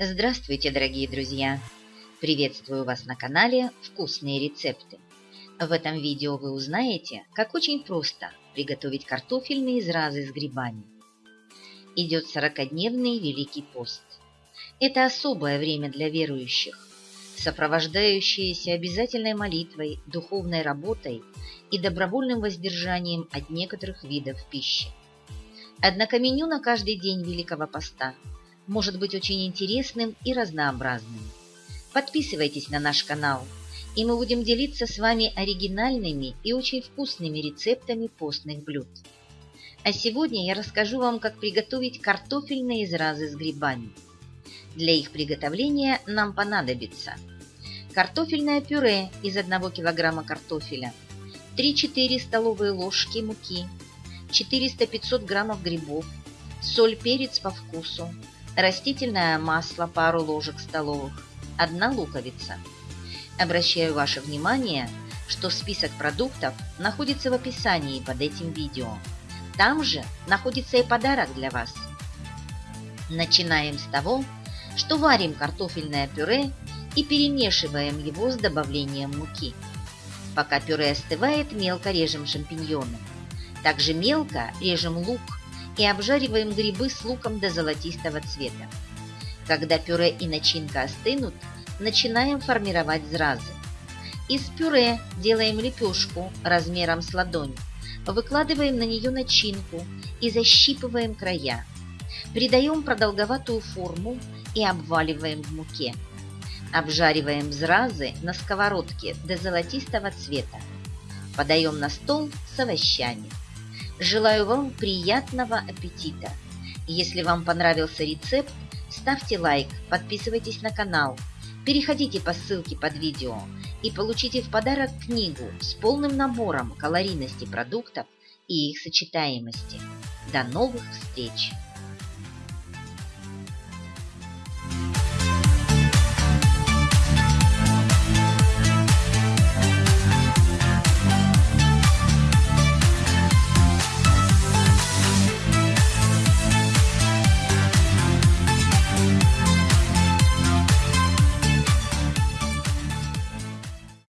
Здравствуйте, дорогие друзья! Приветствую вас на канале «Вкусные рецепты». В этом видео вы узнаете, как очень просто приготовить картофельные изразы с грибами. Идет 40-дневный Великий пост. Это особое время для верующих, сопровождающееся обязательной молитвой, духовной работой и добровольным воздержанием от некоторых видов пищи. Однако меню на каждый день Великого Поста может быть очень интересным и разнообразным. Подписывайтесь на наш канал, и мы будем делиться с вами оригинальными и очень вкусными рецептами постных блюд. А сегодня я расскажу вам, как приготовить картофельные изразы с грибами. Для их приготовления нам понадобится картофельное пюре из 1 кг картофеля, 3-4 столовые ложки муки, 400-500 граммов грибов, соль, перец по вкусу, растительное масло пару ложек столовых, одна луковица. Обращаю ваше внимание, что список продуктов находится в описании под этим видео. Там же находится и подарок для вас. Начинаем с того, что варим картофельное пюре и перемешиваем его с добавлением муки. Пока пюре остывает, мелко режем шампиньоны. Также мелко режем лук и обжариваем грибы с луком до золотистого цвета. Когда пюре и начинка остынут, начинаем формировать зразы. Из пюре делаем лепешку размером с ладонь, выкладываем на нее начинку и защипываем края. Придаем продолговатую форму и обваливаем в муке. Обжариваем зразы на сковородке до золотистого цвета. Подаем на стол с овощами. Желаю вам приятного аппетита! Если вам понравился рецепт, ставьте лайк, подписывайтесь на канал, переходите по ссылке под видео и получите в подарок книгу с полным набором калорийности продуктов и их сочетаемости. До новых встреч!